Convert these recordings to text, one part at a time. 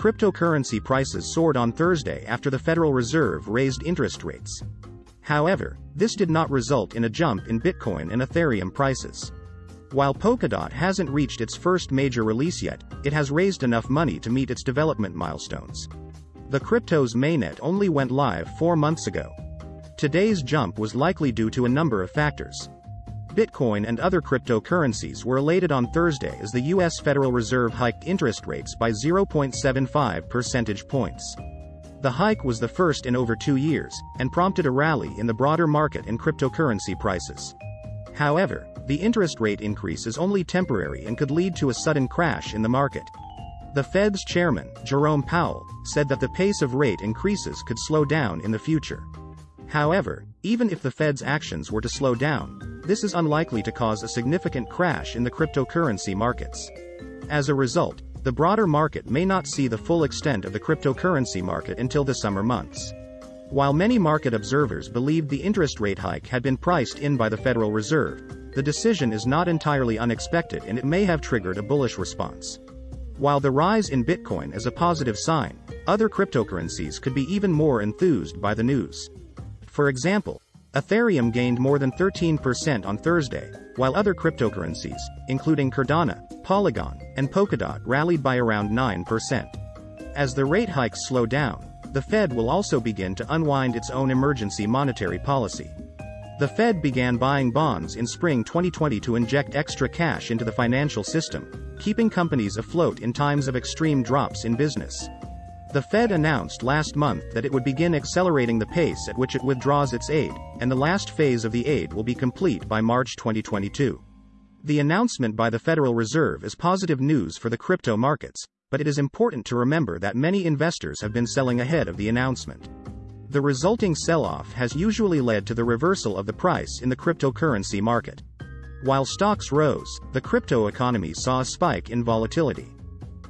cryptocurrency prices soared on Thursday after the Federal Reserve raised interest rates. However, this did not result in a jump in Bitcoin and Ethereum prices. While Polkadot hasn't reached its first major release yet, it has raised enough money to meet its development milestones. The crypto's mainnet only went live four months ago. Today's jump was likely due to a number of factors. Bitcoin and other cryptocurrencies were elated on Thursday as the U.S. Federal Reserve hiked interest rates by 0.75 percentage points. The hike was the first in over two years, and prompted a rally in the broader market and cryptocurrency prices. However, the interest rate increase is only temporary and could lead to a sudden crash in the market. The Fed's chairman, Jerome Powell, said that the pace of rate increases could slow down in the future. However, even if the Fed's actions were to slow down, this is unlikely to cause a significant crash in the cryptocurrency markets. As a result, the broader market may not see the full extent of the cryptocurrency market until the summer months. While many market observers believed the interest rate hike had been priced in by the Federal Reserve, the decision is not entirely unexpected and it may have triggered a bullish response. While the rise in Bitcoin is a positive sign, other cryptocurrencies could be even more enthused by the news. For example, Ethereum gained more than 13% on Thursday, while other cryptocurrencies, including Cardano, Polygon, and Polkadot rallied by around 9%. As the rate hikes slow down, the Fed will also begin to unwind its own emergency monetary policy. The Fed began buying bonds in spring 2020 to inject extra cash into the financial system, keeping companies afloat in times of extreme drops in business. The Fed announced last month that it would begin accelerating the pace at which it withdraws its aid, and the last phase of the aid will be complete by March 2022. The announcement by the Federal Reserve is positive news for the crypto markets, but it is important to remember that many investors have been selling ahead of the announcement. The resulting sell-off has usually led to the reversal of the price in the cryptocurrency market. While stocks rose, the crypto economy saw a spike in volatility.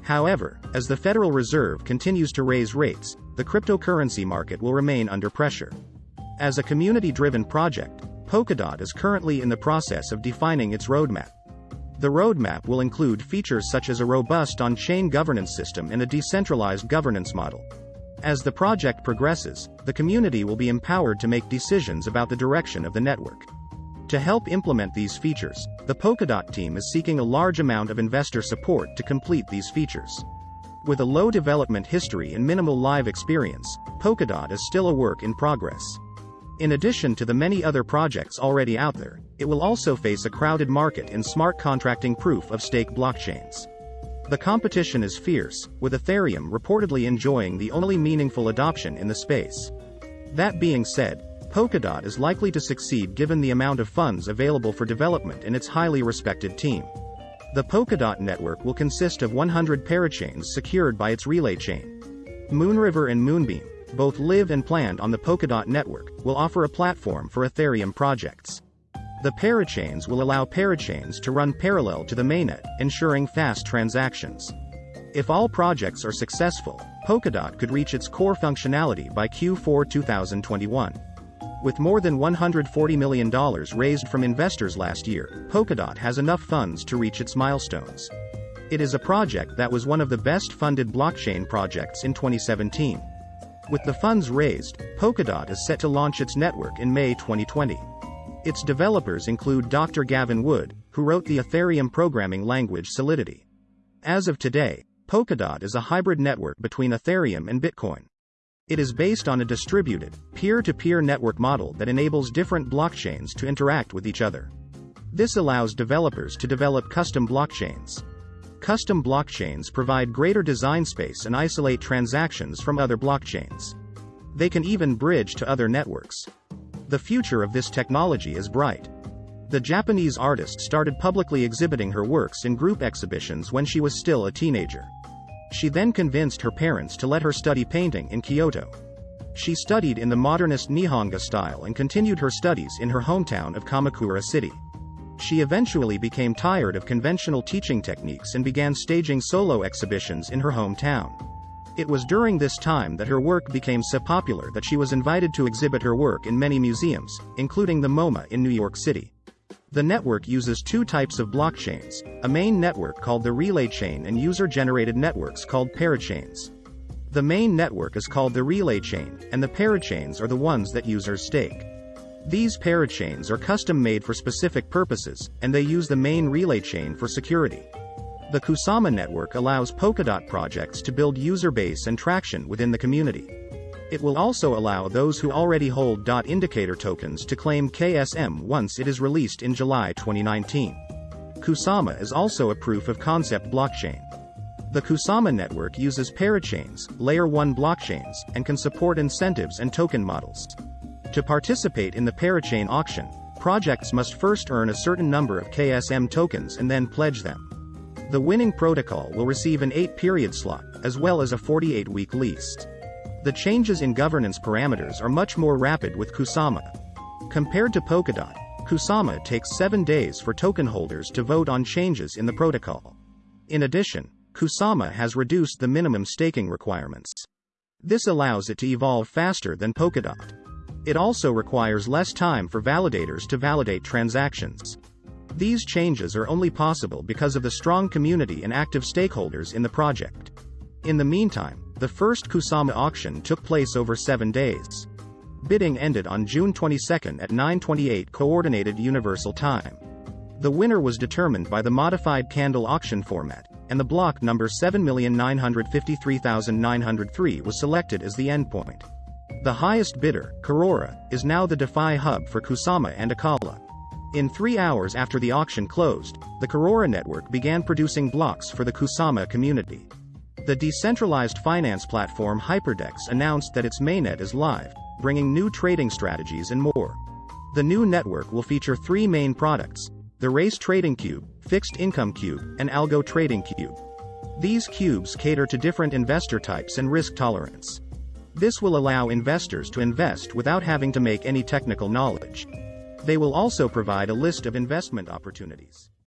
However, as the Federal Reserve continues to raise rates, the cryptocurrency market will remain under pressure. As a community-driven project, Polkadot is currently in the process of defining its roadmap. The roadmap will include features such as a robust on-chain governance system and a decentralized governance model. As the project progresses, the community will be empowered to make decisions about the direction of the network. To help implement these features, the Polkadot team is seeking a large amount of investor support to complete these features. With a low development history and minimal live experience, Polkadot is still a work in progress. In addition to the many other projects already out there, it will also face a crowded market in smart contracting proof of stake blockchains. The competition is fierce, with Ethereum reportedly enjoying the only meaningful adoption in the space. That being said, Polkadot is likely to succeed given the amount of funds available for development and its highly respected team. The Polkadot network will consist of 100 parachains secured by its relay chain. Moonriver and Moonbeam, both live and planned on the Polkadot network, will offer a platform for Ethereum projects. The parachains will allow parachains to run parallel to the mainnet, ensuring fast transactions. If all projects are successful, Polkadot could reach its core functionality by Q4 2021. With more than $140 million raised from investors last year, Polkadot has enough funds to reach its milestones. It is a project that was one of the best funded blockchain projects in 2017. With the funds raised, Polkadot is set to launch its network in May 2020. Its developers include Dr. Gavin Wood, who wrote the Ethereum programming language Solidity. As of today, Polkadot is a hybrid network between Ethereum and Bitcoin. It is based on a distributed, peer-to-peer network model that enables different blockchains to interact with each other. This allows developers to develop custom blockchains. Custom blockchains provide greater design space and isolate transactions from other blockchains. They can even bridge to other networks. The future of this technology is bright. The Japanese artist started publicly exhibiting her works in group exhibitions when she was still a teenager. She then convinced her parents to let her study painting in Kyoto. She studied in the modernist Nihonga style and continued her studies in her hometown of Kamakura City. She eventually became tired of conventional teaching techniques and began staging solo exhibitions in her hometown. It was during this time that her work became so popular that she was invited to exhibit her work in many museums, including the MoMA in New York City. The network uses two types of blockchains, a main network called the relay chain and user-generated networks called parachains. The main network is called the relay chain, and the parachains are the ones that users stake. These parachains are custom made for specific purposes, and they use the main relay chain for security. The Kusama network allows Polkadot projects to build user base and traction within the community. It will also allow those who already hold DOT indicator tokens to claim KSM once it is released in July 2019. Kusama is also a proof of concept blockchain. The Kusama network uses parachains, layer 1 blockchains, and can support incentives and token models. To participate in the parachain auction, projects must first earn a certain number of KSM tokens and then pledge them. The winning protocol will receive an 8-period slot, as well as a 48-week lease. The changes in governance parameters are much more rapid with Kusama. Compared to Polkadot, Kusama takes 7 days for token holders to vote on changes in the protocol. In addition, Kusama has reduced the minimum staking requirements. This allows it to evolve faster than Polkadot. It also requires less time for validators to validate transactions. These changes are only possible because of the strong community and active stakeholders in the project. In the meantime, the first Kusama auction took place over seven days. Bidding ended on June 22 at 9:28 Coordinated Universal Time. The winner was determined by the modified candle auction format, and the block number 7953903 was selected as the endpoint. The highest bidder, Karura, is now the DeFi hub for Kusama and Acala. In three hours after the auction closed, the Karura network began producing blocks for the Kusama community. The decentralized finance platform Hyperdex announced that its mainnet is live, bringing new trading strategies and more. The new network will feature three main products, the Race Trading Cube, Fixed Income Cube, and Algo Trading Cube. These cubes cater to different investor types and risk tolerance. This will allow investors to invest without having to make any technical knowledge. They will also provide a list of investment opportunities.